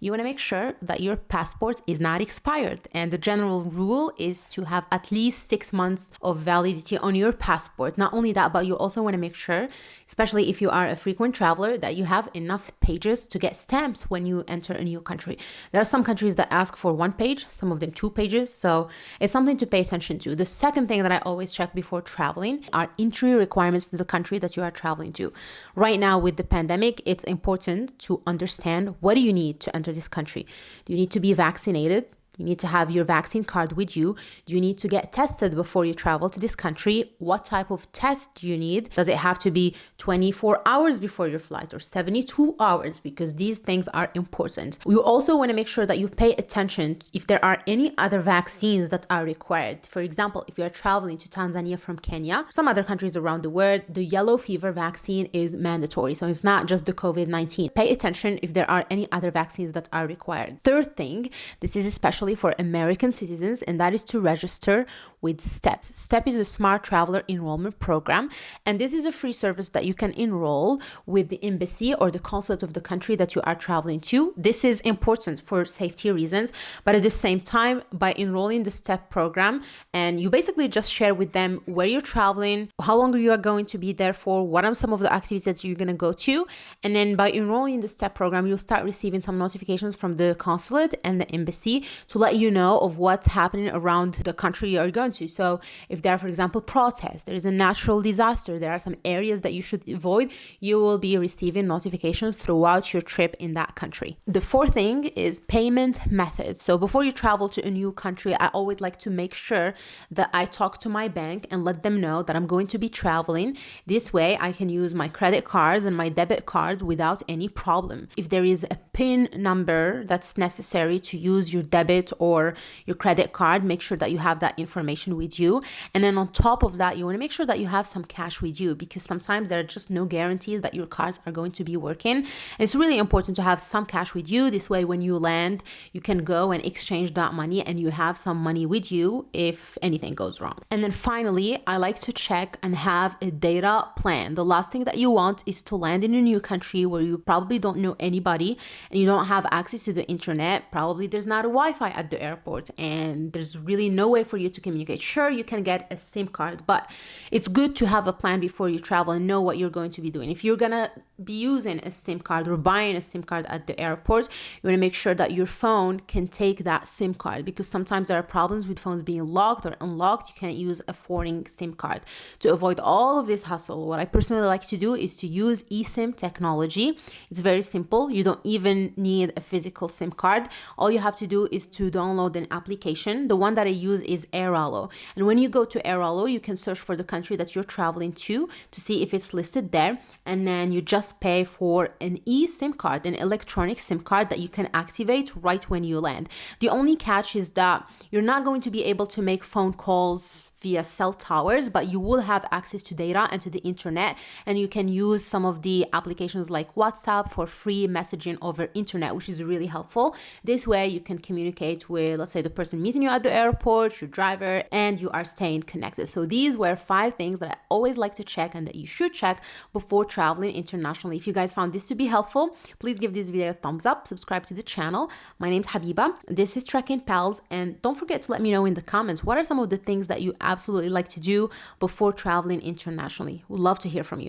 you want to make sure that your passport is not expired. And the general rule is to have at least six months of validity on your passport. Not only that, but you also want to make sure, especially if you are a frequent traveler, that you have enough pages to get stamps when you enter a new country. There are some countries that ask for one page, some of them two pages. So it's something to pay attention to. The second thing that I always check before traveling are entry requirements to the country that you are traveling to. Right now, with the pandemic, it's important to understand what do you need to enter enter this country? You need to be vaccinated? You need to have your vaccine card with you. You need to get tested before you travel to this country? What type of test do you need? Does it have to be 24 hours before your flight or 72 hours? Because these things are important. You also want to make sure that you pay attention if there are any other vaccines that are required. For example, if you are traveling to Tanzania from Kenya, some other countries around the world, the yellow fever vaccine is mandatory. So it's not just the COVID 19. Pay attention if there are any other vaccines that are required. Third thing, this is especially for American citizens, and that is to register with STEP. STEP is a Smart Traveler Enrollment Program, and this is a free service that you can enroll with the embassy or the consulate of the country that you are traveling to. This is important for safety reasons, but at the same time, by enrolling the STEP program, and you basically just share with them where you're traveling, how long you are going to be there for, what are some of the activities that you're going to go to, and then by enrolling in the STEP program, you'll start receiving some notifications from the consulate and the embassy to let you know of what's happening around the country you're going to. So if there are, for example, protests, there is a natural disaster, there are some areas that you should avoid, you will be receiving notifications throughout your trip in that country. The fourth thing is payment method. So before you travel to a new country, I always like to make sure that I talk to my bank and let them know that I'm going to be traveling. This way I can use my credit cards and my debit cards without any problem. If there is a PIN number that's necessary to use your debit or your credit card, make sure that you have that information with you. And then on top of that, you want to make sure that you have some cash with you because sometimes there are just no guarantees that your cards are going to be working. And it's really important to have some cash with you. This way, when you land, you can go and exchange that money and you have some money with you if anything goes wrong. And then finally, I like to check and have a data plan. The last thing that you want is to land in a new country where you probably don't know anybody and you don't have access to the internet. Probably there's not a Wi Fi at the airport and there's really no way for you to communicate. Sure, you can get a SIM card, but it's good to have a plan before you travel and know what you're going to be doing. If you're gonna be using a SIM card or buying a SIM card at the airport, you wanna make sure that your phone can take that SIM card because sometimes there are problems with phones being locked or unlocked. You can't use a foreign SIM card. To avoid all of this hassle, what I personally like to do is to use eSIM technology. It's very simple. You don't even need a physical SIM card. All you have to do is to download an application. The one that I use is Airalo. And when you go to Airalo, you can search for the country that you're traveling to to see if it's listed there. And then you just pay for an eSIM card, an electronic SIM card that you can activate right when you land. The only catch is that you're not going to be able to make phone calls via cell towers, but you will have access to data and to the internet. And you can use some of the applications like WhatsApp for free messaging over internet, which is really helpful. This way you can communicate with, let's say, the person meeting you at the airport, your driver, and you are staying connected. So these were five things that I always like to check and that you should check before traveling internationally. If you guys found this to be helpful, please give this video a thumbs up, subscribe to the channel. My name's Habiba. This is Trekking Pals. And don't forget to let me know in the comments what are some of the things that you absolutely like to do before traveling internationally. We'd love to hear from you.